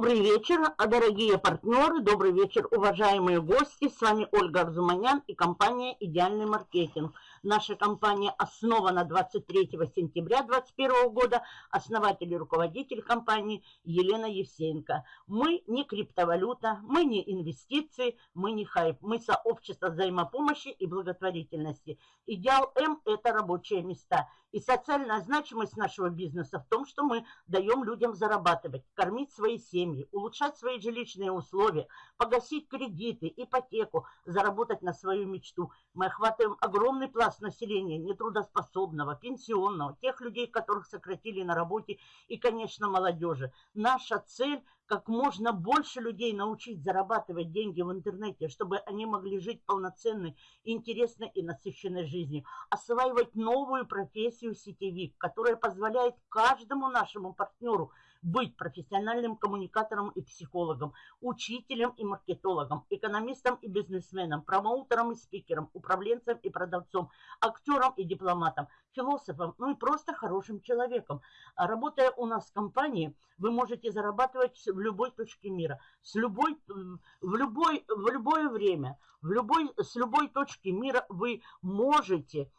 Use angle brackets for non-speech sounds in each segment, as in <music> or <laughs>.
Добрый вечер, дорогие партнеры, добрый вечер, уважаемые гости. С вами Ольга Арзуманян и компания «Идеальный маркетинг». Наша компания основана 23 сентября 2021 года. Основатель и руководитель компании Елена Евсеенко. Мы не криптовалюта, мы не инвестиции, мы не хайп. Мы сообщество взаимопомощи и благотворительности. Идеал М – это рабочие места. И социальная значимость нашего бизнеса в том, что мы даем людям зарабатывать, кормить свои семьи, улучшать свои жилищные условия, погасить кредиты, ипотеку, заработать на свою мечту. Мы охватываем огромный пласт населения, нетрудоспособного, пенсионного, тех людей, которых сократили на работе и, конечно, молодежи. Наша цель – как можно больше людей научить зарабатывать деньги в интернете, чтобы они могли жить полноценной, интересной и насыщенной жизнью. Осваивать новую профессию сетевик, которая позволяет каждому нашему партнеру – быть профессиональным коммуникатором и психологом, учителем и маркетологом, экономистом и бизнесменом, промоутером и спикером, управленцем и продавцом, актером и дипломатом, философом, ну и просто хорошим человеком. А работая у нас в компании, вы можете зарабатывать в любой точке мира, с любой, в, любой, в любое время, в любой, с любой точки мира вы можете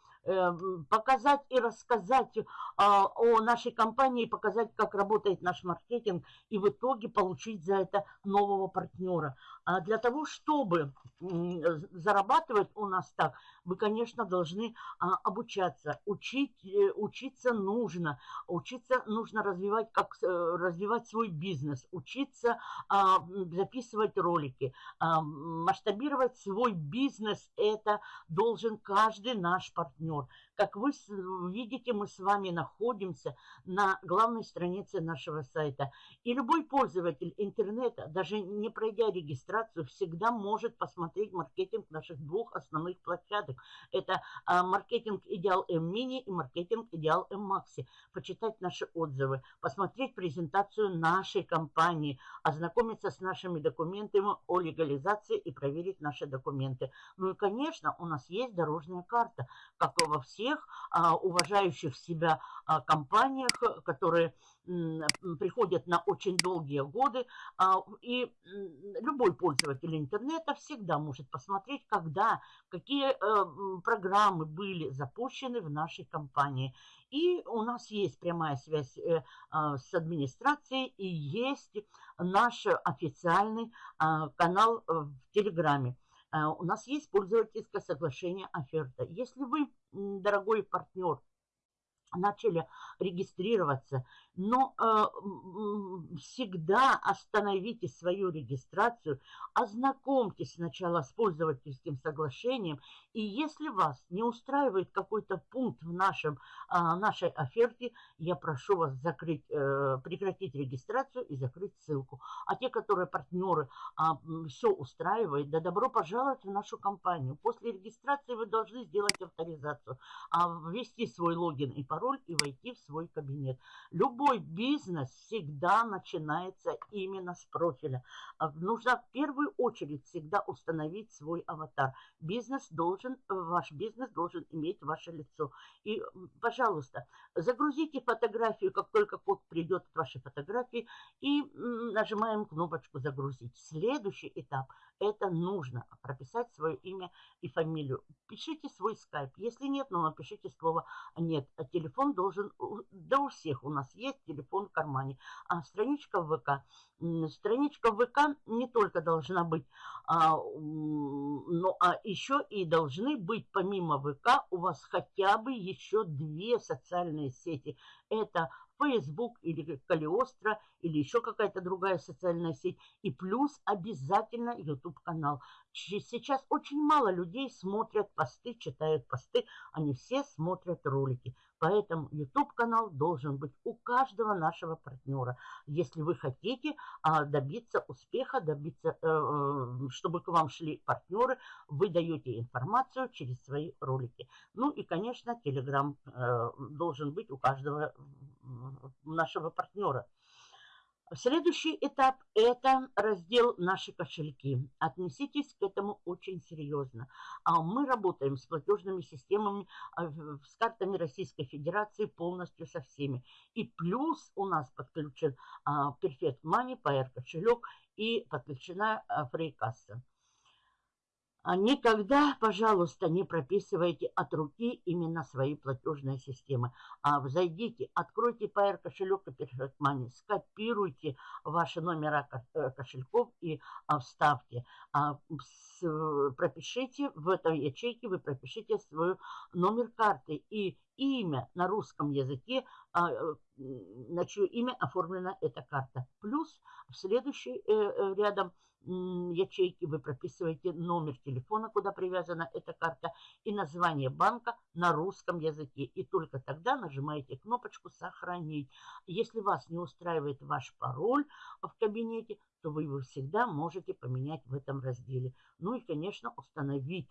показать и рассказать а, о нашей компании, показать, как работает наш маркетинг, и в итоге получить за это нового партнера. А для того, чтобы зарабатывать у нас так, вы, конечно, должны а, обучаться. Учить, э, учиться нужно. Учиться нужно развивать, как, э, развивать свой бизнес. Учиться а, записывать ролики. Масштабировать свой бизнес – это должен каждый наш партнер. Как вы видите, мы с вами находимся на главной странице нашего сайта. И любой пользователь интернета, даже не пройдя регистрацию, всегда может посмотреть маркетинг наших двух основных площадок. Это а, маркетинг Идеал М Мини и маркетинг Идеал М Макси. Почитать наши отзывы, посмотреть презентацию нашей компании, ознакомиться с нашими документами о легализации и проверить наши документы. Ну и, конечно, у нас есть дорожная карта, как во всех тех а, уважающих себя а, компаниях, которые приходят на очень долгие годы. А, и любой пользователь интернета всегда может посмотреть, когда, какие э, программы были запущены в нашей компании. И у нас есть прямая связь э, с администрацией и есть наш официальный канал в Телеграме. Э, у нас есть пользовательское соглашение оферта. Если вы, дорогой партнер, начали регистрироваться, но э, всегда остановите свою регистрацию, ознакомьтесь сначала с пользовательским соглашением, и если вас не устраивает какой-то пункт в нашем, э, нашей оферте, я прошу вас закрыть, э, прекратить регистрацию и закрыть ссылку. А те, которые партнеры, э, все устраивает, да добро пожаловать в нашу компанию. После регистрации вы должны сделать авторизацию, а ввести свой логин и пароль пароль и войти в свой кабинет. Любой бизнес всегда начинается именно с профиля. А нужно в первую очередь всегда установить свой аватар. Бизнес должен, ваш бизнес должен иметь ваше лицо. И, пожалуйста, загрузите фотографию, как только код придет от вашей фотографии, и нажимаем кнопочку «Загрузить». Следующий этап – это нужно прописать свое имя и фамилию. Пишите свой скайп. Если нет, ну напишите слово «нет». Телефон телефон должен, да у всех у нас есть телефон в кармане. А страничка в ВК, страничка в ВК не только должна быть, а, но а еще и должны быть помимо ВК у вас хотя бы еще две социальные сети. Это Facebook или Калиостро или еще какая-то другая социальная сеть. И плюс обязательно YouTube-канал. Сейчас очень мало людей смотрят посты, читают посты. Они все смотрят ролики. Поэтому YouTube-канал должен быть у каждого нашего партнера. Если вы хотите а, добиться успеха, добиться, э, э, чтобы к вам шли партнеры, вы даете информацию через свои ролики. Ну и, конечно, Telegram э, должен быть у каждого нашего партнера. Следующий этап – это раздел «Наши кошельки». Отнеситесь к этому очень серьезно. А Мы работаем с платежными системами, а, с картами Российской Федерации полностью со всеми. И плюс у нас подключен а, Perfect Money, PR кошелек и подключена фрейкасса. А никогда, пожалуйста, не прописывайте от руки именно свои платежные системы. А зайдите, откройте PR кошелек и Money, скопируйте ваши номера э, кошельков и а, вставьте. А, пропишите в этой ячейке, вы пропишите свой номер карты и имя на русском языке, а, на чье имя оформлена эта карта. Плюс в следующий э, э рядом ячейки вы прописываете номер телефона, куда привязана эта карта, и название банка на русском языке. И только тогда нажимаете кнопочку «Сохранить». Если вас не устраивает ваш пароль в кабинете, то вы его всегда можете поменять в этом разделе. Ну и, конечно, установить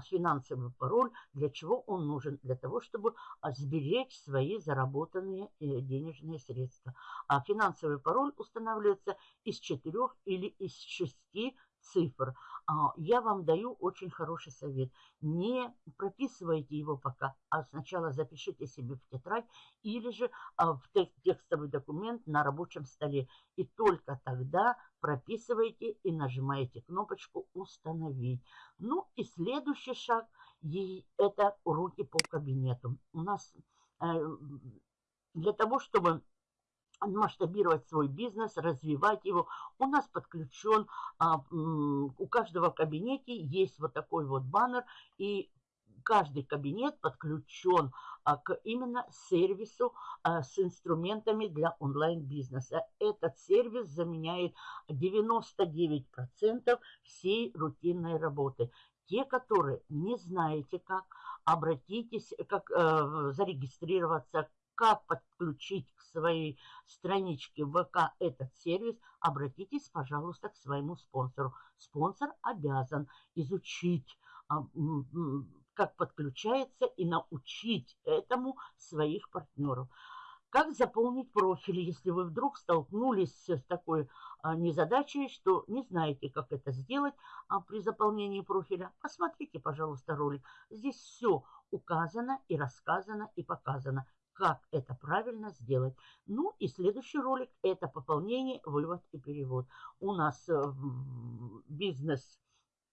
финансовый пароль. Для чего он нужен? Для того, чтобы а, сберечь свои заработанные э, денежные средства. А финансовый пароль устанавливается из четырех или из шести цифр. А, я вам даю очень хороший совет. Не прописывайте его пока, а сначала запишите себе в тетрадь или же в текстовый документ на рабочем столе. И только тогда прописываете и нажимаете кнопочку «Установить». Ну и следующий шаг – это уроки по кабинету. У нас э, для того, чтобы масштабировать свой бизнес, развивать его. У нас подключен, а, у каждого в кабинете есть вот такой вот баннер, и каждый кабинет подключен а, к именно сервису а, с инструментами для онлайн-бизнеса. Этот сервис заменяет 99% всей рутинной работы. Те, которые не знаете как, обратитесь, как э, зарегистрироваться, как подключить к своей страничке ВК этот сервис, обратитесь, пожалуйста, к своему спонсору. Спонсор обязан изучить а, как подключается и научить этому своих партнеров. Как заполнить профиль, если вы вдруг столкнулись с такой а, незадачей, что не знаете, как это сделать а, при заполнении профиля? Посмотрите, пожалуйста, ролик. Здесь все указано и рассказано и показано, как это правильно сделать. Ну и следующий ролик – это пополнение, вывод и перевод. У нас э, бизнес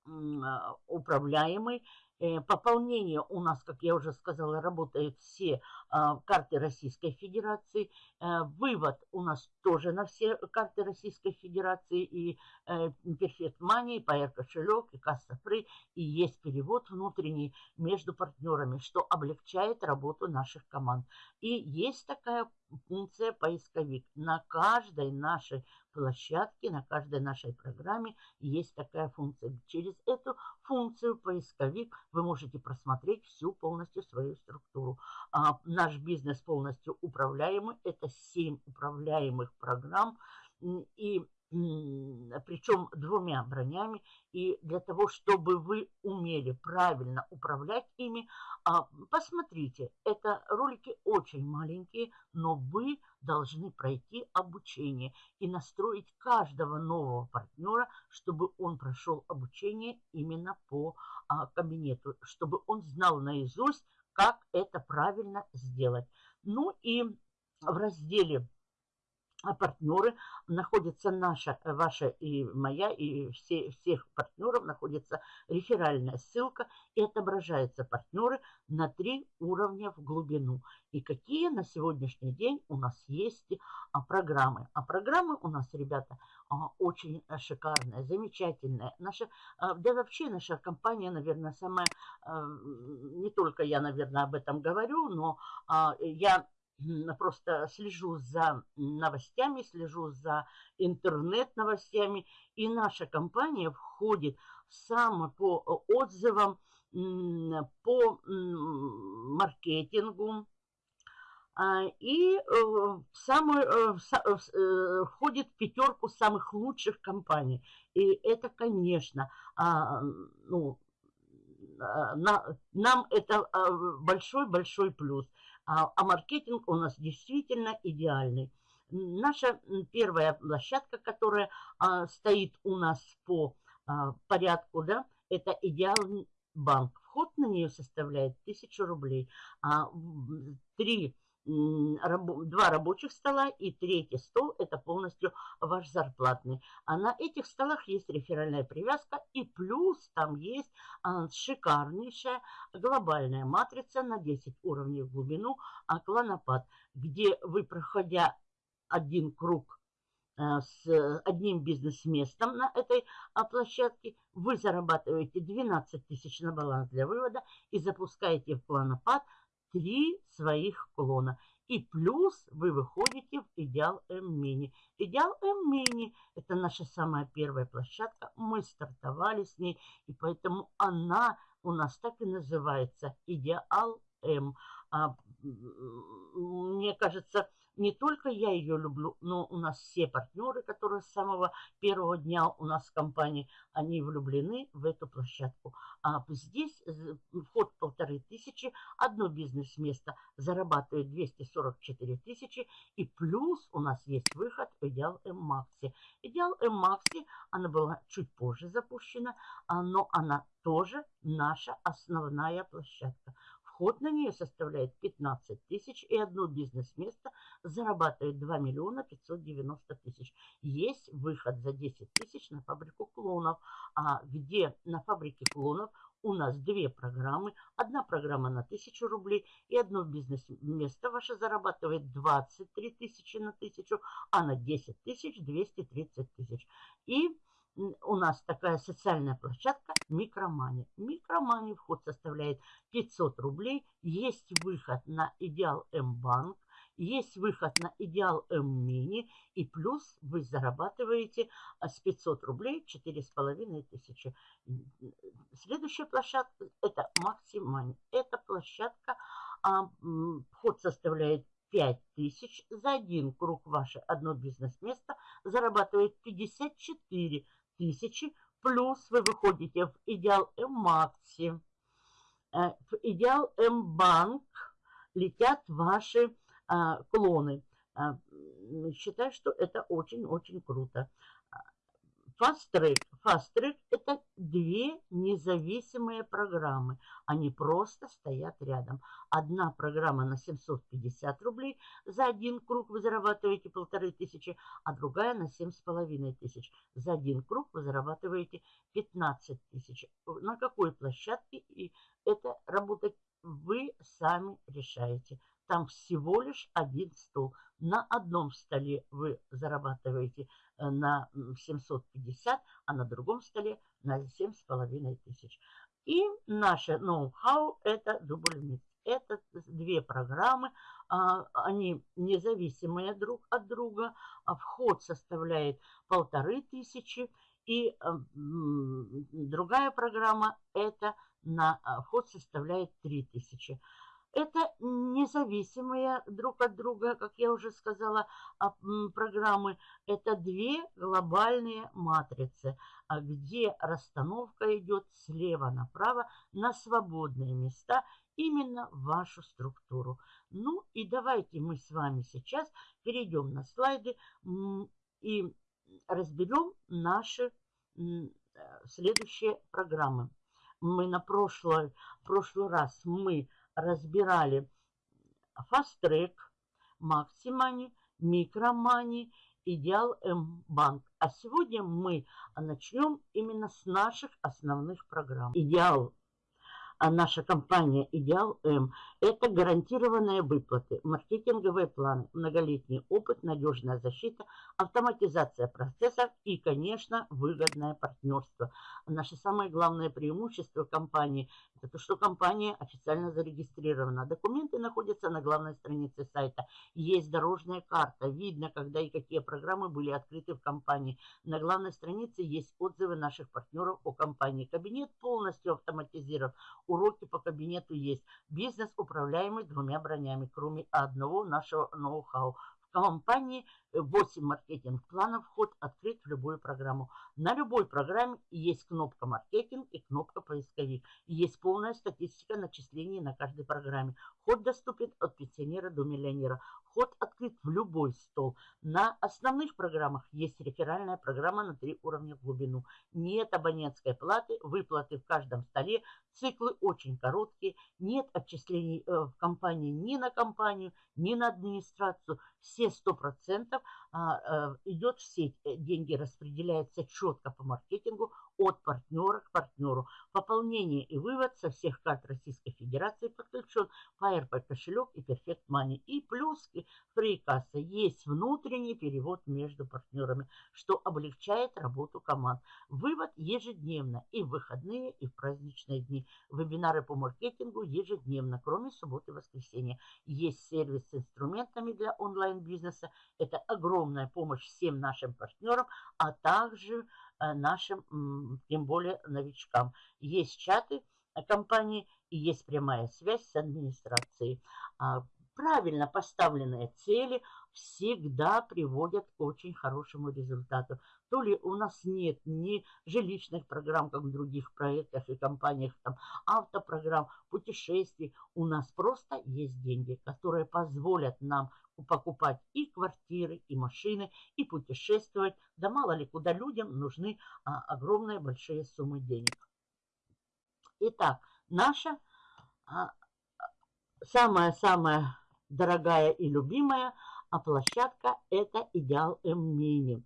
а, управляемый, Э, пополнение у нас, как я уже сказала, работают все карты Российской Федерации. Э, вывод у нас тоже на все карты Российской Федерации. И э, Perfect Money, и PR кошелек, и Касса Free. И есть перевод внутренний между партнерами, что облегчает работу наших команд. И есть такая функция поисковик. На каждой нашей площадке, на каждой нашей программе есть такая функция. Через эту функцию поисковик вы можете просмотреть всю полностью свою структуру. А, наш бизнес полностью управляемый. Это 7 управляемых программ. И причем двумя бронями. И для того, чтобы вы умели правильно управлять ими, а, посмотрите, это ролики очень маленькие, но вы должны пройти обучение и настроить каждого нового партнера, чтобы он прошел обучение именно по а, кабинету, чтобы он знал наизусть, как это правильно сделать. Ну и в разделе а партнеры находится наша, ваша и моя, и все, всех партнеров находится реферальная ссылка и отображаются партнеры на три уровня в глубину. И какие на сегодняшний день у нас есть а, программы. А программы у нас, ребята, а, очень шикарная, замечательная. Наша, да вообще наша компания, наверное, самая, а, не только я, наверное, об этом говорю, но я просто слежу за новостями, слежу за интернет-новостями. И наша компания входит сам по отзывам, по маркетингу, а, и э, самую, э, э, входит в пятерку самых лучших компаний. И это, конечно, а, ну, а, нам это большой-большой плюс. А, а маркетинг у нас действительно идеальный. Наша первая площадка, которая а, стоит у нас по а, порядку, да, это идеальный банк. Вход на нее составляет 1000 рублей. А, три два рабочих стола и третий стол – это полностью ваш зарплатный. А на этих столах есть реферальная привязка и плюс там есть а, шикарнейшая глобальная матрица на 10 уровней в глубину а, клонопад, где вы, проходя один круг а, с одним бизнес-местом на этой площадке, вы зарабатываете 12 тысяч на баланс для вывода и запускаете в клонопад – три своих клона. И плюс вы выходите в Идеал М-мини. Идеал М-мини – это наша самая первая площадка. Мы стартовали с ней, и поэтому она у нас так и называется Идеал М. А, мне кажется, не только я ее люблю, но у нас все партнеры, которые с самого первого дня у нас в компании, они влюблены в эту площадку. А здесь вход полторы тысячи, одно бизнес-место зарабатывает 244 тысячи, и плюс у нас есть выход в Идеал М-Макси. Идеал М-Макси, она была чуть позже запущена, а, но она тоже наша основная площадка. Вход на нее составляет 15 тысяч, и одно бизнес-место зарабатывает 2 миллиона 590 тысяч. Есть выход за 10 тысяч на фабрику клонов, а где на фабрике клонов у нас две программы. Одна программа на 1000 рублей и одно бизнес-место ваше зарабатывает 23 тысячи на 1000, а на 10 тысяч 230 тысяч. И у нас такая социальная площадка Микромани. Микромани вход составляет 500 рублей. Есть выход на Идеал М-банк. Есть выход на Идеал М-мини. И плюс вы зарабатываете а, с 500 рублей 4,5 тысячи. Следующая площадка это Максимани. Эта площадка, а, вход составляет 5 тысяч. За один круг ваше одно бизнес-место зарабатывает 54 тысячи, плюс вы выходите в Идеал М-Макси, э, в Идеал М-Банк летят ваши а, клоны. А, считаю, что это очень-очень круто. Fast Track. Fast Track – это две независимые программы. Они просто стоят рядом. Одна программа на 750 рублей. За один круг вы зарабатываете полторы тысячи, а другая на 7,5 тысяч. За один круг вы зарабатываете 15 тысяч. На какой площадке? И это работать вы сами решаете. Там всего лишь один стол. На одном столе вы зарабатываете Э, на 750, а на другом столе на 7,5 тысяч. И наше ноу-хау это дубль Это две программы, а, они независимые друг от друга. А вход составляет полторы тысячи. И э, другая программа это на а, вход составляет 3000. Это независимые друг от друга, как я уже сказала, а, программы. Это две глобальные матрицы, а где расстановка идет слева направо на свободные места именно в вашу структуру. Ну и давайте мы с вами сейчас перейдем на слайды и разберем наши следующие программы. Мы на прошлый, прошлый раз мы разбирали Track, Maximani, Micromani, Идеал М-банк. А сегодня мы начнем именно с наших основных программ. Идеал а наша компания «Идеал М» – это гарантированные выплаты, маркетинговые планы, многолетний опыт, надежная защита, автоматизация процессов и, конечно, выгодное партнерство. Наше самое главное преимущество компании – это то, что компания официально зарегистрирована. Документы находятся на главной странице сайта. Есть дорожная карта, видно, когда и какие программы были открыты в компании. На главной странице есть отзывы наших партнеров о компании. Кабинет полностью автоматизирован уроки по кабинету есть. Бизнес управляемый двумя бронями, кроме одного нашего ноу-хау. Компании 8 маркетинг-планов, вход открыт в любую программу. На любой программе есть кнопка маркетинг и кнопка поисковик. Есть полная статистика начислений на каждой программе. Вход доступен от пенсионера до миллионера. Вход открыт в любой стол. На основных программах есть реферальная программа на три уровня в глубину. Нет абонентской платы, выплаты в каждом столе, циклы очень короткие, нет отчислений э, в компании ни на компанию, ни на администрацию. Все 100% а, э, идет в сеть, э, деньги распределяются четко по маркетингу от партнера к партнеру. Пополнение и вывод со всех карт Российской Федерации подключен PayRP кошелек и Perfect Money. И плюс фрикасса есть внутренний перевод между партнерами, что облегчает работу команд. Вывод ежедневно и в выходные, и в праздничные дни. Вебинары по маркетингу ежедневно, кроме субботы и воскресенья. Есть сервис с инструментами для онлайн-бизнеса. Это огромная помощь всем нашим партнерам, а также нашим, тем более, новичкам. Есть чаты э, компании и есть прямая связь с администрацией. А, правильно поставленные цели всегда приводят к очень хорошему результату. То ли у нас нет ни жилищных программ, как в других проектах и компаниях, там, автопрограмм, путешествий. У нас просто есть деньги, которые позволят нам покупать и квартиры, и машины, и путешествовать. Да мало ли куда людям нужны а, огромные большие суммы денег. Итак, наша самая-самая а, дорогая и любимая, а площадка это Идеал М-Мини.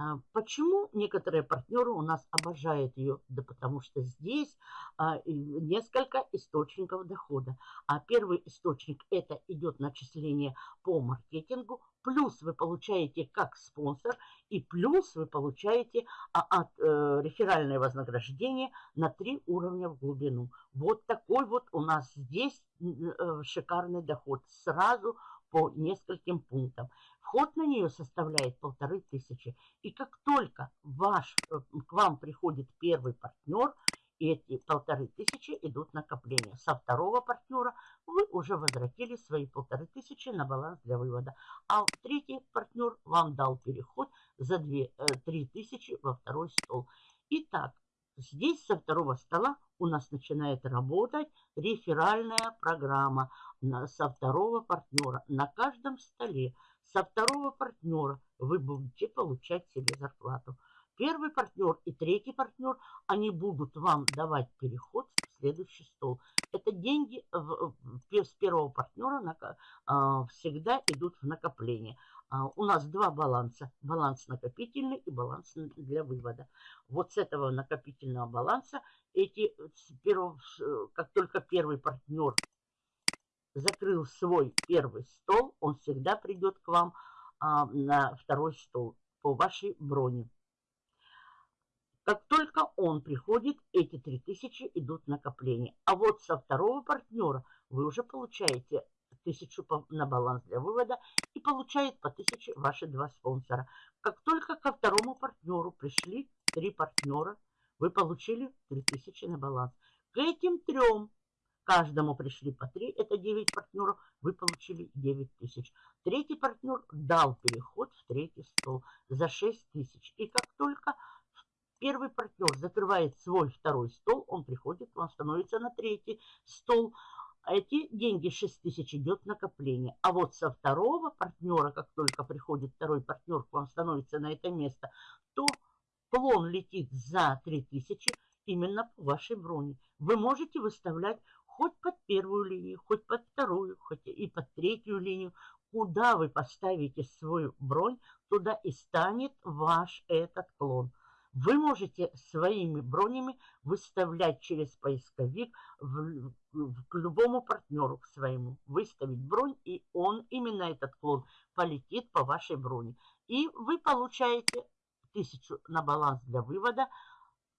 А, почему некоторые партнеры у нас обожают ее? Да потому что здесь а, несколько источников дохода. А первый источник это идет начисление по маркетингу, плюс вы получаете как спонсор, и плюс вы получаете а, от, э, реферальное вознаграждение на три уровня в глубину. Вот такой вот у нас здесь э, шикарный доход сразу по нескольким пунктам. Вход на нее составляет полторы тысячи. И как только ваш, э, к вам приходит первый партнер, эти полторы тысячи идут накопления. Со второго партнера вы уже возвратили свои полторы тысячи на баланс для вывода. А третий партнер вам дал переход за две, э, три тысячи во второй стол. Итак, здесь со второго стола у нас начинает работать реферальная программа со второго партнера на каждом столе со второго партнера вы будете получать себе зарплату. Первый партнер и третий партнер, они будут вам давать переход в следующий стол. Это деньги с первого партнера а, всегда идут в накопление. А, у нас два баланса. Баланс накопительный и баланс для вывода. Вот с этого накопительного баланса, эти, как только первый партнер закрыл свой первый стол, он всегда придет к вам а, на второй стол по вашей броне. Как только он приходит, эти 3000 идут накопление. А вот со второго партнера вы уже получаете тысячу на баланс для вывода и получает по 1000 ваши два спонсора. Как только ко второму партнеру пришли три партнера, вы получили 3000 на баланс. К этим трем Каждому пришли по 3, это 9 партнеров, вы получили 9 тысяч. Третий партнер дал переход в третий стол за 6 тысяч. И как только первый партнер закрывает свой второй стол, он приходит, он становится на третий стол. Эти деньги 6 тысяч идет накопление. А вот со второго партнера, как только приходит второй партнер к вам становится на это место, то клон летит за 3 тысячи именно по вашей броне. Вы можете выставлять хоть под первую линию, хоть под вторую, хоть и под третью линию. Куда вы поставите свою бронь, туда и станет ваш этот клон. Вы можете своими бронями выставлять через поисковик в, к любому партнеру к своему. Выставить бронь, и он, именно этот клон, полетит по вашей броне. И вы получаете тысячу на баланс для вывода,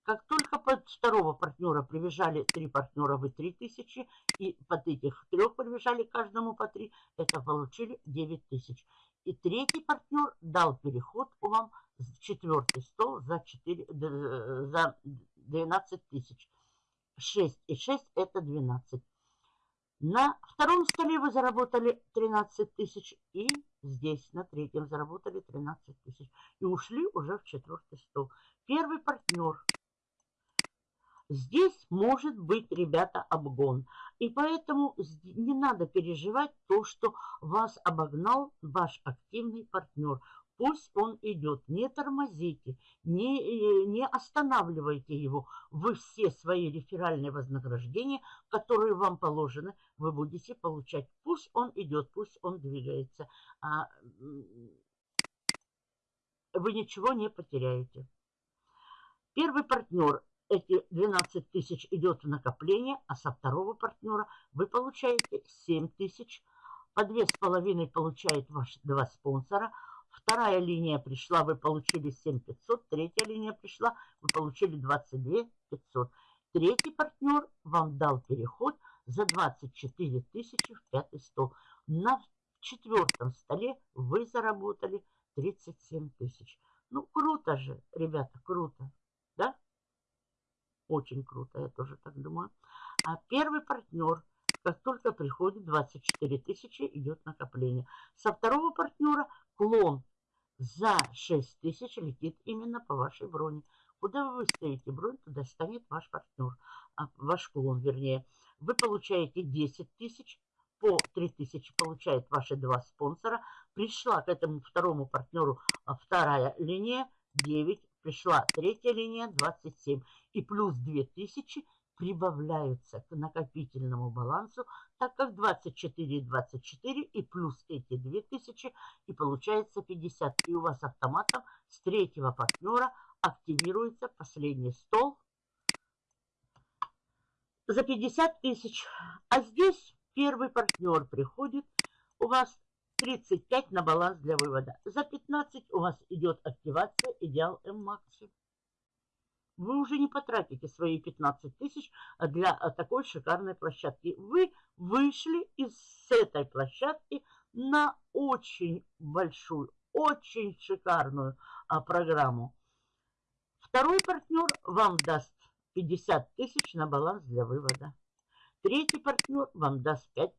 как только под второго партнера прибежали три партнера, вы 3000, и под этих трех прибежали каждому по три, это получили 9000. И третий партнер дал переход вам в четвертый стол за, 4, за 12 тысяч. 6 и 6 это 12. На втором столе вы заработали 13 тысяч и здесь на третьем заработали 13 тысяч. И ушли уже в четвертый стол. Первый партнер. Здесь может быть, ребята, обгон. И поэтому не надо переживать то, что вас обогнал ваш активный партнер. Пусть он идет. Не тормозите, не, э, не останавливайте его. Вы все свои реферальные вознаграждения, которые вам положены, вы будете получать. Пусть он идет, пусть он двигается. А, вы ничего не потеряете. Первый партнер, эти 12 тысяч идет в накопление, а со второго партнера вы получаете 7 тысяч. По 2,5 получает ваш два спонсора – Вторая линия пришла, вы получили 7500. Третья линия пришла, вы получили 22 500. Третий партнер вам дал переход за 24 тысячи в пятый стол. На четвертом столе вы заработали 37 тысяч. Ну, круто же, ребята, круто. Да? Очень круто, я тоже так думаю. А первый партнер, как только приходит 24 тысячи, идет накопление. Со второго партнера клон за 6 тысяч летит именно по вашей броне. Куда вы выставите бронь, туда станет ваш партнер, а, ваш клон, вернее. Вы получаете 10 тысяч, по 3 тысячи получает ваши два спонсора. Пришла к этому второму партнеру а, вторая линия, 9. Пришла третья линия, 27. И плюс 2 тысячи прибавляются к накопительному балансу, так как 24 и 24 и плюс эти 2000 и получается 50. И у вас автоматом с третьего партнера активируется последний стол за 50 тысяч. А здесь первый партнер приходит, у вас 35 на баланс для вывода. За 15 у вас идет активация Идеал М-Макси вы уже не потратите свои 15 тысяч для а, такой шикарной площадки. Вы вышли из этой площадки на очень большую, очень шикарную а, программу. Второй партнер вам даст 50 тысяч на баланс для вывода. Третий партнер вам даст 5,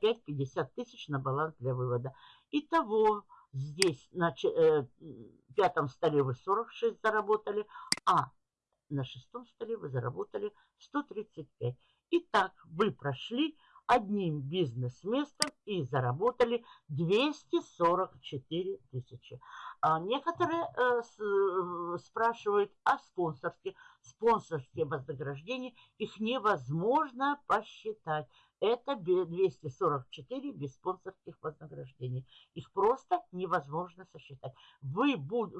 5 50 тысяч на баланс для вывода. Итого здесь на э, пятом столе вы 46 заработали, а на шестом столе вы заработали 135. Итак, вы прошли одним бизнес-местом и заработали 244 тысячи. А некоторые э, с, э, спрашивают о спонсорстве. Спонсорские вознаграждения, их невозможно посчитать. Это 244 без спонсорских вознаграждений. Их просто невозможно сосчитать. Вы буд...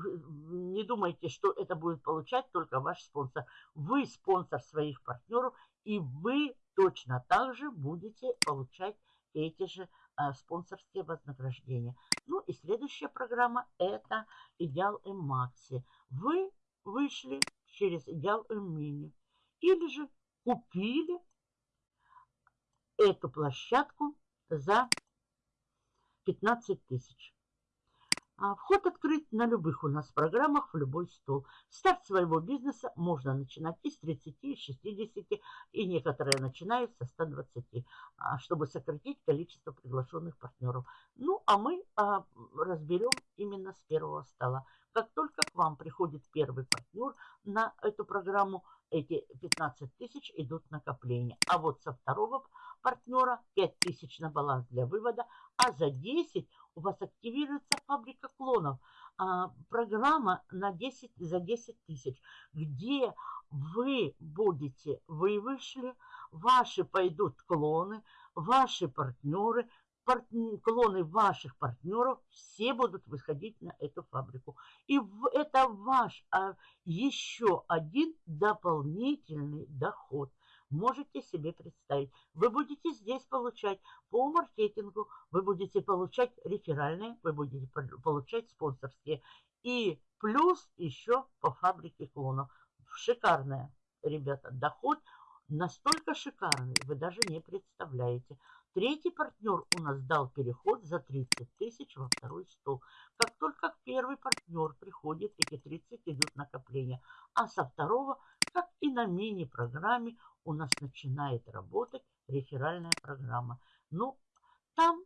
не думайте, что это будет получать только ваш спонсор. Вы спонсор своих партнеров, и вы точно так же будете получать эти же а, спонсорские вознаграждения. Ну и следующая программа это Идеал М-Макси. Вы вышли через Идеал М-Мини или же купили эту площадку за 15 тысяч. А вход открыт на любых у нас программах, в любой стол. Старт своего бизнеса можно начинать из 30, из 60, и некоторые начинают со 120, а, чтобы сократить количество приглашенных партнеров. Ну, а мы а, разберем именно с первого стола. Как только к вам приходит первый партнер на эту программу, эти 15 тысяч идут накопления. А вот со второго партнера 5 тысяч на баланс для вывода, а за 10 у вас активируется фабрика клонов. А, программа на 10, за 10 тысяч, где вы будете, вы вышли, ваши пойдут клоны, ваши партнеры, партн... клоны ваших партнеров, все будут выходить на эту фабрику. И это ваш а, еще один дополнительный доход – можете себе представить. Вы будете здесь получать по маркетингу, вы будете получать реферальные, вы будете получать спонсорские. И плюс еще по фабрике клонов. Шикарная, ребята, доход настолько шикарный, вы даже не представляете. Третий партнер у нас дал переход за 30 тысяч во второй стол. Как только первый партнер приходит, эти 30 идут накопления. А со второго, как и на мини-программе, у нас начинает работать реферальная программа. Ну, там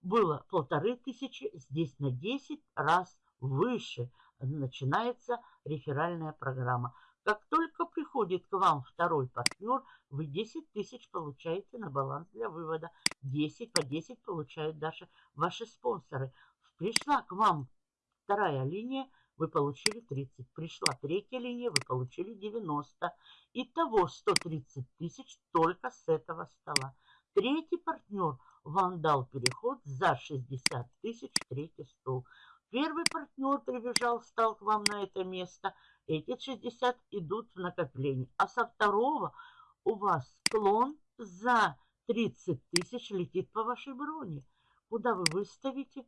было полторы тысячи, здесь на 10 раз выше начинается реферальная программа. Как только приходит к вам второй партнер, вы 10 тысяч получаете на баланс для вывода. 10 по 10 получают даже ваши спонсоры. Пришла к вам вторая линия, вы получили 30. Пришла третья линия, вы получили 90. Итого 130 тысяч только с этого стола. Третий партнер вам дал переход за 60 тысяч, третий стол. Первый партнер прибежал, встал к вам на это место. Эти 60 идут в накопление. А со второго у вас клон за 30 тысяч летит по вашей броне. Куда вы выставите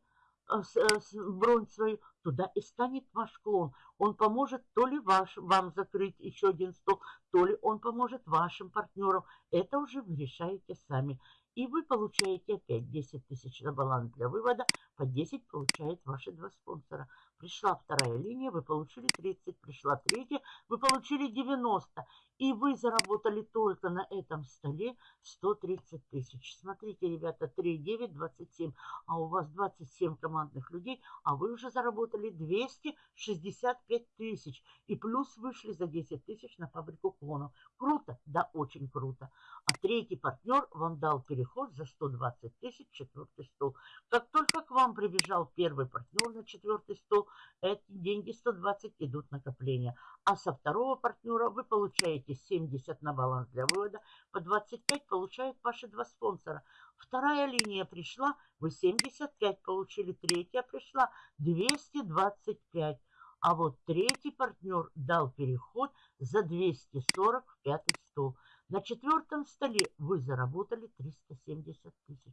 бронь свою, туда и станет ваш клон. Он поможет то ли ваш, вам закрыть еще один стол, то ли он поможет вашим партнерам. Это уже вы решаете сами. И вы получаете опять 10 тысяч на баланс для вывода. По 10 получают ваши два спонсора. Пришла вторая линия, вы получили 30. Пришла третья, вы получили 90. И вы заработали только на этом столе 130 тысяч. Смотрите, ребята, 3, 9, 27. А у вас 27 командных людей, а вы уже заработали 265 тысяч. И плюс вышли за 10 тысяч на фабрику клонов. Круто? Да, очень круто. А третий партнер вам дал переход за 120 тысяч, четвертый стол. Как только к вам прибежал первый партнер на четвертый стол, эти деньги 120 идут накопления. А со второго партнера вы получаете 70 на баланс для вывода, по 25 получают ваши два спонсора. Вторая линия пришла, вы 75 получили, третья пришла 225. А вот третий партнер дал переход за 240 в пятый стол. На четвертом столе вы заработали 370 тысяч.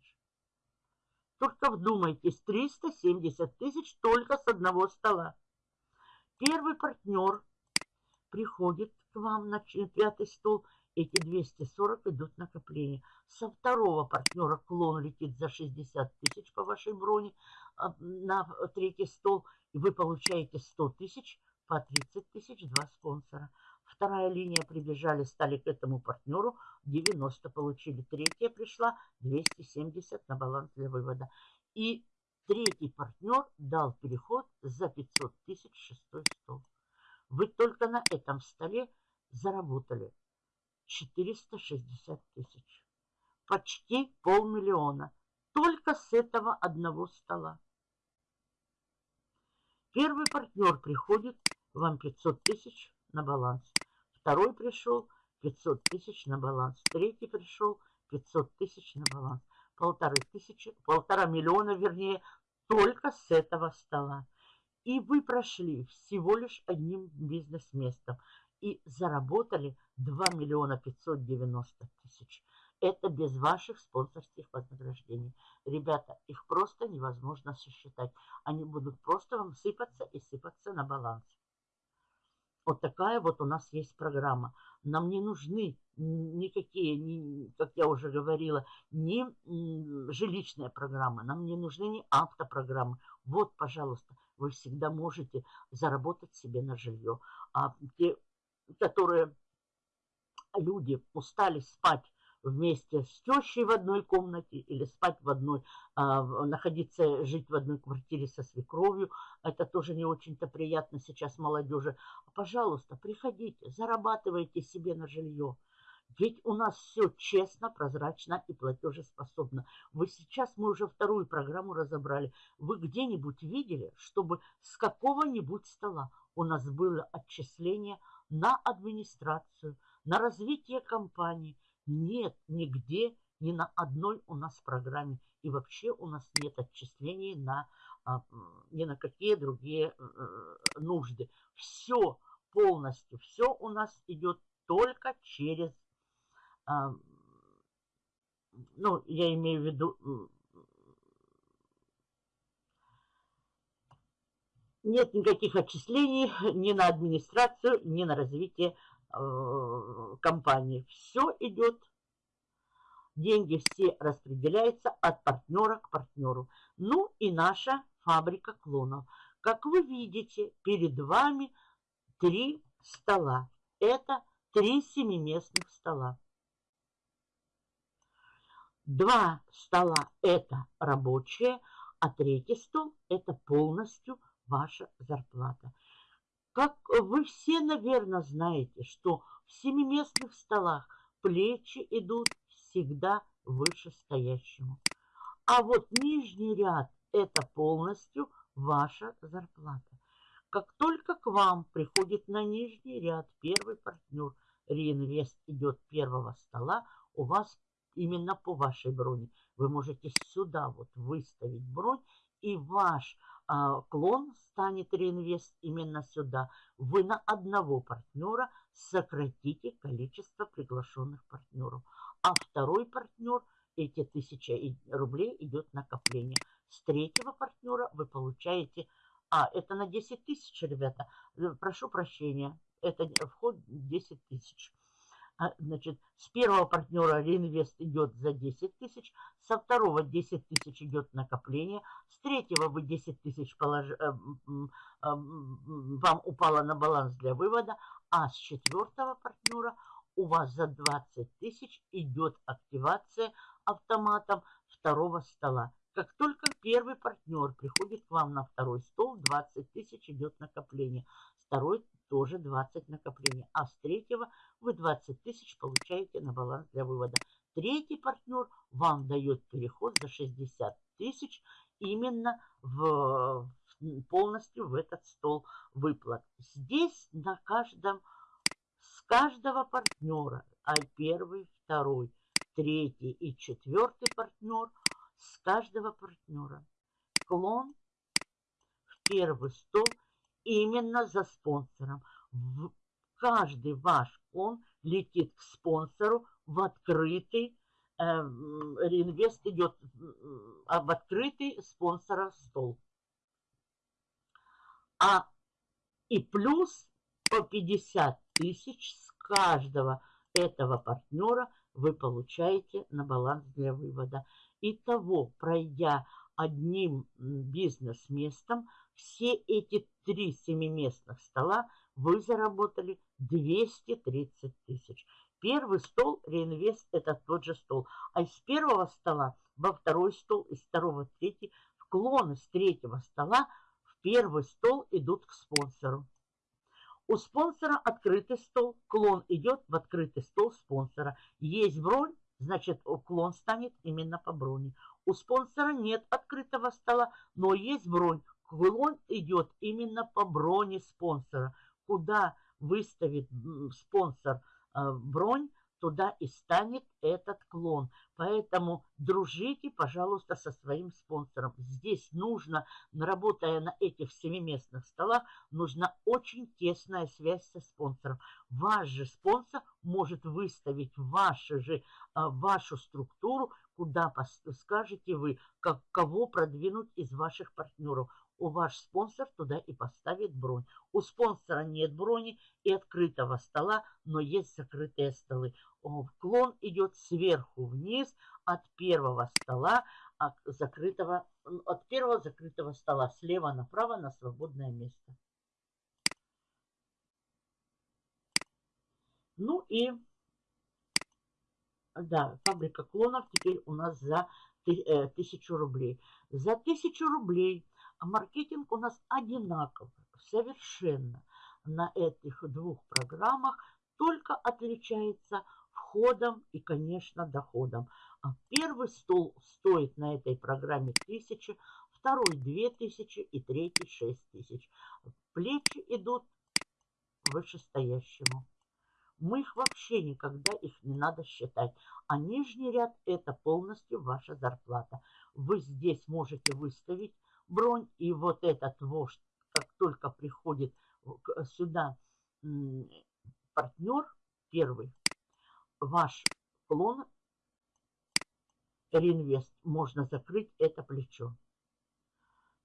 Только вдумайтесь, 370 тысяч только с одного стола. Первый партнер приходит к вам на пятый стол, эти 240 идут накопления. Со второго партнера клон летит за 60 тысяч по вашей броне а, на третий стол, и вы получаете 100 тысяч по 30 тысяч, два спонсора. Вторая линия прибежали, стали к этому партнеру, 90 получили. Третья пришла, 270 на баланс для вывода. И третий партнер дал переход за 500 тысяч шестой стол. Вы только на этом столе заработали 460 тысяч. Почти полмиллиона. Только с этого одного стола. Первый партнер приходит, вам 500 тысяч на баланс. Второй пришел 500 тысяч на баланс. Третий пришел 500 тысяч на баланс. Полторы тысячи, полтора миллиона, вернее, только с этого стола. И вы прошли всего лишь одним бизнес-местом и заработали 2 миллиона 590 тысяч. Это без ваших спонсорских вознаграждений. Ребята, их просто невозможно сосчитать. Они будут просто вам сыпаться и сыпаться на баланс. Вот такая вот у нас есть программа. Нам не нужны никакие, ни, как я уже говорила, ни жилищные программы, нам не нужны ни автопрограммы. Вот, пожалуйста, вы всегда можете заработать себе на жилье. А те, которые люди устали спать вместе с тещей в одной комнате или спать в одной, а, находиться, жить в одной квартире со свекровью. Это тоже не очень-то приятно сейчас молодежи. Пожалуйста, приходите, зарабатывайте себе на жилье. Ведь у нас все честно, прозрачно и платежеспособно. Вы сейчас, мы уже вторую программу разобрали. Вы где-нибудь видели, чтобы с какого-нибудь стола у нас было отчисление на администрацию, на развитие компании – нет нигде, ни на одной у нас программе. И вообще у нас нет отчислений на, а, ни на какие другие э, нужды. Все полностью, все у нас идет только через, а, ну, я имею в виду, нет никаких отчислений ни на администрацию, ни на развитие Э, компании. Все идет, деньги все распределяются от партнера к партнеру. Ну и наша фабрика клонов. Как вы видите, перед вами три стола. Это три семиместных стола. Два стола – это рабочие, а третий стол – это полностью ваша зарплата. Как вы все, наверное, знаете, что в семиместных столах плечи идут всегда вышестоящему. А вот нижний ряд – это полностью ваша зарплата. Как только к вам приходит на нижний ряд первый партнер, реинвест идет первого стола, у вас именно по вашей броне. Вы можете сюда вот выставить бронь, и ваш клон станет реинвест именно сюда. Вы на одного партнера сократите количество приглашенных партнеров. А второй партнер, эти тысяча рублей идет накопление. С третьего партнера вы получаете... А, это на 10 тысяч, ребята. Э, прошу прощения. Это вход 10 тысяч. А, значит, с первого партнера реинвест идет за 10 тысяч, со второго 10 тысяч идет накопление, с третьего вы 10 тысяч полож... Э, э, вам упало на баланс для вывода, а с четвертого партнера у вас за 20 тысяч идет активация автоматом второго стола. Как только первый партнер приходит к вам на второй стол, 20 тысяч идет накопление. Второй тоже 20 накоплений. А с третьего вы 20 тысяч получаете на баланс для вывода. Третий партнер вам дает переход за 60 тысяч именно в, полностью в этот стол выплат. Здесь на каждом, с каждого партнера, а первый, второй, третий и четвертый партнер, с каждого партнера клон в первый стол – именно за спонсором. Каждый ваш он летит к спонсору в открытый, э, реинвест идет в открытый спонсора стол. А и плюс по 50 тысяч с каждого этого партнера вы получаете на баланс для вывода. Итого, пройдя одним бизнес-местом, все эти три семиместных стола вы заработали 230 тысяч. Первый стол реинвест – это тот же стол. А из первого стола во второй стол, из второго в третий, вклоны с третьего стола в первый стол идут к спонсору. У спонсора открытый стол, клон идет в открытый стол спонсора. Есть бронь, значит уклон станет именно по броне. У спонсора нет открытого стола, но есть бронь. Клон идет именно по броне спонсора. Куда выставит спонсор э, бронь, туда и станет этот клон. Поэтому дружите, пожалуйста, со своим спонсором. Здесь нужно, работая на этих семиместных столах, нужна очень тесная связь со спонсором. Ваш же спонсор может выставить вашу же, а, вашу структуру, куда скажете вы, как, кого продвинуть из ваших партнеров у ваш спонсор туда и поставит бронь. У спонсора нет брони и открытого стола, но есть закрытые столы. Клон идет сверху вниз от первого стола, от, закрытого, от первого закрытого стола, слева направо на свободное место. Ну и, да, фабрика клонов теперь у нас за э, тысячу рублей. За тысячу рублей маркетинг у нас одинаков совершенно на этих двух программах, только отличается входом и, конечно, доходом. А первый стол стоит на этой программе 1000, второй 2000 и третий 6000. Плечи идут вышестоящему. Мы их вообще никогда их не надо считать. А нижний ряд это полностью ваша зарплата. Вы здесь можете выставить бронь. И вот этот вождь, как только приходит сюда партнер первый, ваш клон реинвест, можно закрыть это плечо.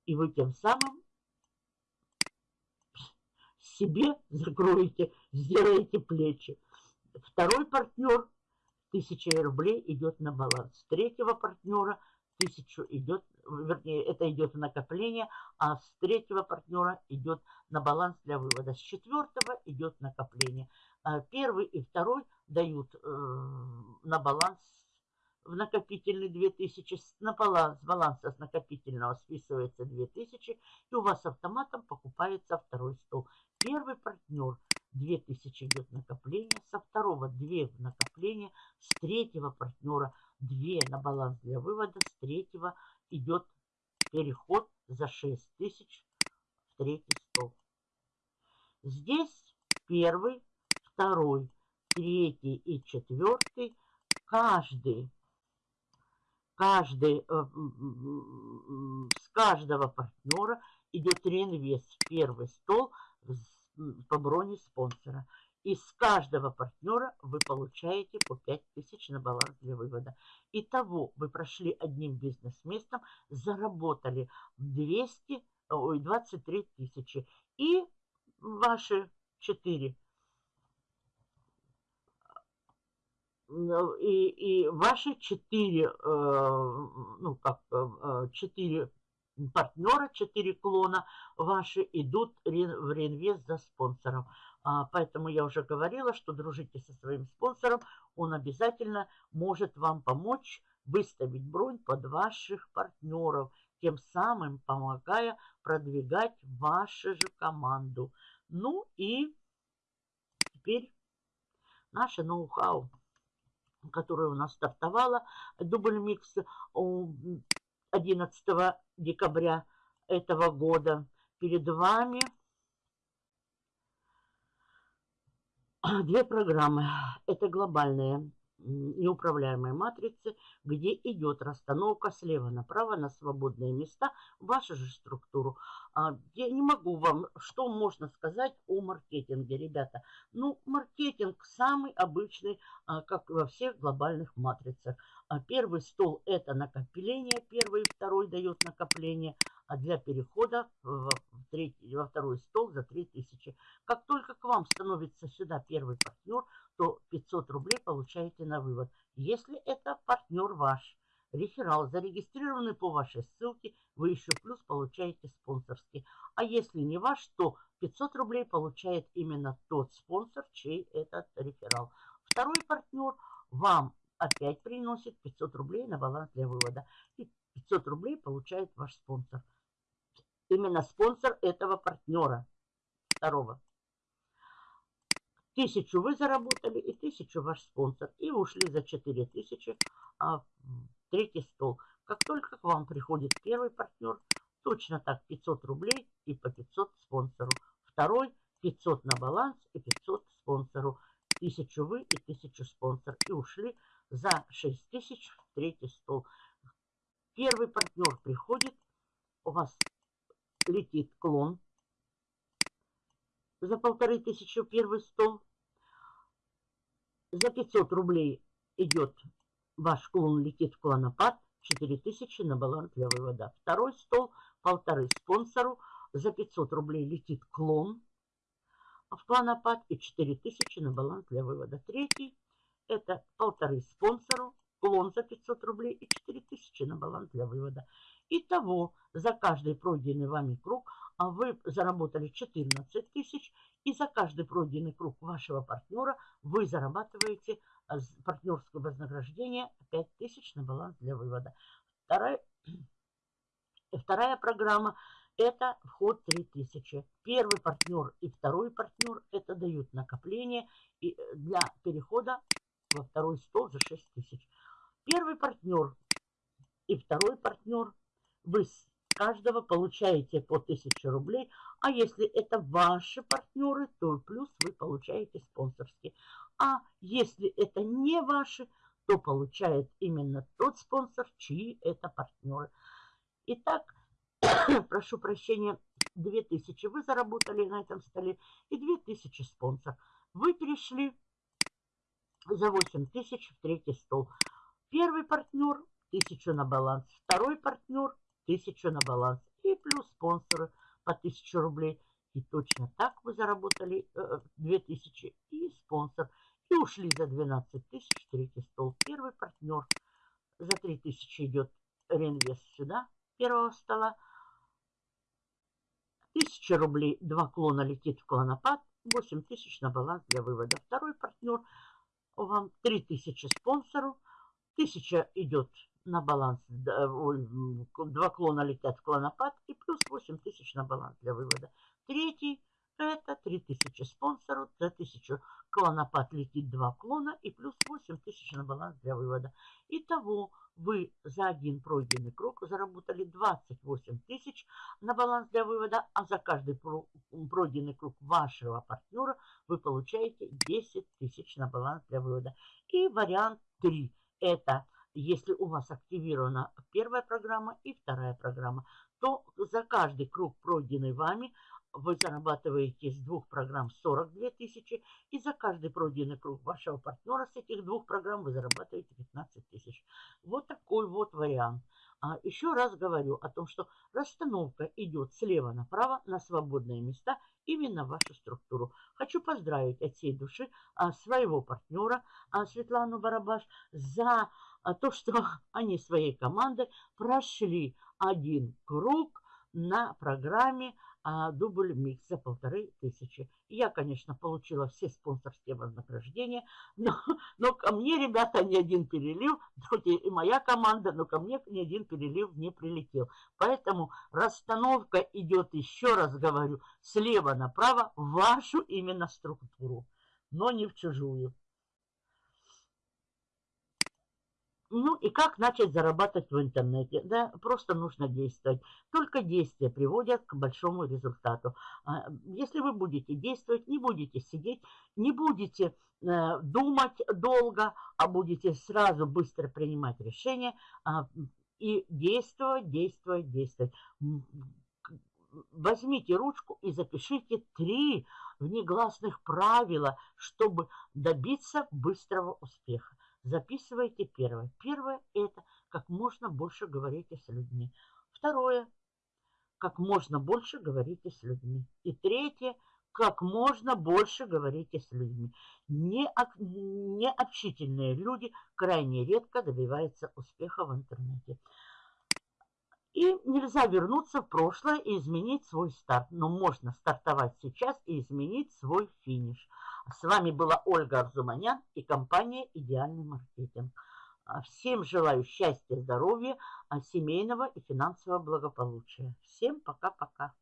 И вы тем самым себе закроете, сделаете плечи. Второй партнер, тысяча рублей идет на баланс. Третьего партнера – тысячу идет, вернее, это идет в накопление, а с третьего партнера идет на баланс для вывода. С четвертого идет накопление. А первый и второй дают э, на баланс в накопительный 2000, на баланс, с баланса с накопительного списывается 2000, и у вас автоматом покупается второй стол. Первый партнер 2000 идет накопление, со второго 2 в накопление, с третьего партнера 2 на баланс для вывода, с третьего идет переход за 6000 в третий стол. Здесь первый, второй, третий и четвертый, каждый каждый, э, с каждого партнера идет реинвест в первый стол по броне спонсора. И с каждого партнера вы получаете по 5000 на баланс для вывода. Итого вы прошли одним бизнес-местом, заработали 200, ой, 23 тысячи. И ваши 4 и, и ваши четыре, э, ну как, э, четыре партнера, четыре клона ваши идут в реинвест за спонсором. А, поэтому я уже говорила, что дружите со своим спонсором, он обязательно может вам помочь выставить бронь под ваших партнеров, тем самым помогая продвигать вашу же команду. Ну и теперь наше ноу-хау которая у нас стартовала, дубль микс 11 декабря этого года. Перед вами две программы. Это глобальные неуправляемой матрицы, где идет расстановка слева направо на свободные места, вашу же структуру. А, я не могу вам, что можно сказать о маркетинге, ребята. Ну, маркетинг самый обычный, а, как во всех глобальных матрицах. А первый стол это накопление, первый и второй дает накопление, для перехода в, третий, во второй стол за 3000. Как только к вам становится сюда первый партнер, то 500 рублей получаете на вывод. Если это партнер ваш, реферал, зарегистрированный по вашей ссылке, вы еще плюс получаете спонсорский. А если не ваш, то 500 рублей получает именно тот спонсор, чей этот реферал. Второй партнер вам опять приносит 500 рублей на баланс для вывода. И 500 рублей получает ваш спонсор. Именно спонсор этого партнера второго. Тысячу вы заработали и тысячу ваш спонсор. И ушли за 4000 а, третий стол. Как только к вам приходит первый партнер, точно так 500 рублей и по 500 спонсору. Второй 500 на баланс и 500 спонсору. Тысячу вы и тысячу спонсор. И ушли за 6000 в третий стол. Первый партнер приходит, у вас летит клон за полторы тысячи первый стол. За 500 рублей идет ваш клон, летит в клонопад. 4000 на баланс для вывода. Второй стол, полторы спонсору. За 500 рублей летит клон в клонопад и 4000 на баланс для вывода. Третий, это полторы спонсору, клон за 500 рублей и 4000 на баланс для вывода. Итого, за каждый пройденный вами круг вы заработали 14 тысяч, и за каждый пройденный круг вашего партнера вы зарабатываете а, партнерское вознаграждение 5 тысяч на баланс для вывода. Вторая, <clears throat> вторая программа – это вход 3000. Первый партнер и второй партнер – это дают накопление э, для перехода во второй стол за 6 тысяч. Первый партнер и второй партнер вы каждого получаете по 1000 рублей. А если это ваши партнеры, то плюс вы получаете спонсорские. А если это не ваши, то получает именно тот спонсор, чьи это партнеры. Итак, <coughs> прошу прощения, 2000 вы заработали на этом столе и 2000 спонсор. Вы перешли за 8000 в третий стол. Первый партнер 1000 на баланс, второй партнер тысячу на баланс. И плюс спонсоры по 1000 рублей. И точно так вы заработали э, 2000 и спонсор. И ушли за 12 тысяч, третий стол. Первый партнер. За 3000 идет реинвест сюда, первого стола. 1000 рублей, два клона летит в клонопад. 8000 на баланс для вывода. Второй партнер. Вам 3000 спонсору. Тысяча идет на баланс, два клона летят в клонопад и плюс 8 тысяч на баланс для вывода. Третий это 3000 спонсору, за 1000 клонопад летит 2 клона и плюс 8000 на баланс для вывода. Итого вы за один пройденный круг заработали 28 тысяч на баланс для вывода, а за каждый пройденный круг вашего партнера вы получаете 10 тысяч на баланс для вывода. И вариант 3 – это если у вас активирована первая программа и вторая программа, то за каждый круг, пройденный вами, вы зарабатываете с двух программ 42 тысячи, и за каждый пройденный круг вашего партнера с этих двух программ вы зарабатываете 15 тысяч. Вот такой вот вариант. А еще раз говорю о том, что расстановка идет слева направо на свободные места именно в вашу структуру. Хочу поздравить от всей души а, своего партнера а, Светлану Барабаш за то, что <laughs> они своей командой прошли один круг на программе а, дубль микс за полторы тысячи. Я, конечно, получила все спонсорские вознаграждения, но, <laughs> но ко мне, ребята, ни один перелив, хоть и моя команда, но ко мне ни один перелив не прилетел. Поэтому расстановка идет, еще раз говорю, слева направо в вашу именно структуру, но не в чужую. Ну и как начать зарабатывать в интернете? Да, просто нужно действовать. Только действия приводят к большому результату. А, если вы будете действовать, не будете сидеть, не будете э, думать долго, а будете сразу быстро принимать решения а, и действовать, действовать, действовать. Возьмите ручку и запишите три внегласных правила, чтобы добиться быстрого успеха. Записывайте первое. Первое – это как можно больше говорите с людьми. Второе – как можно больше говорите с людьми. И третье – как можно больше говорите с людьми. Не, необщительные люди крайне редко добиваются успеха в интернете. И нельзя вернуться в прошлое и изменить свой старт. Но можно стартовать сейчас и изменить свой финиш. С вами была Ольга Арзуманян и компания «Идеальный маркетинг». А, всем желаю счастья, здоровья, а, семейного и финансового благополучия. Всем пока-пока.